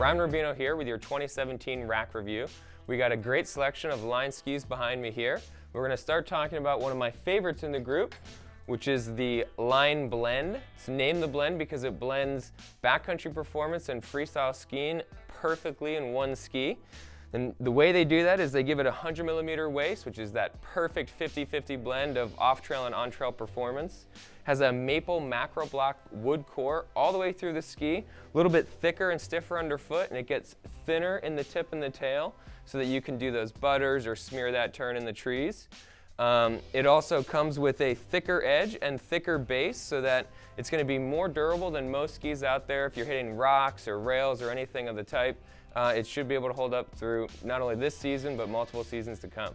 Ryan Rubino here with your 2017 rack review. We got a great selection of line skis behind me here. We're to start talking about one of my favorites in the group, which is the Line Blend. It's named the Blend because it blends backcountry performance and freestyle skiing perfectly in one ski. And the way they do that is they give it a 100 millimeter waist, which is that perfect 50-50 blend of off-trail and on-trail performance. Has a maple macro block wood core all the way through the ski, a little bit thicker and stiffer underfoot, and it gets thinner in the tip and the tail so that you can do those butters or smear that turn in the trees. Um, it also comes with a thicker edge and thicker base so that it's going to be more durable than most skis out there if you're hitting rocks or rails or anything of the type uh, it should be able to hold up through not only this season, but multiple seasons to come.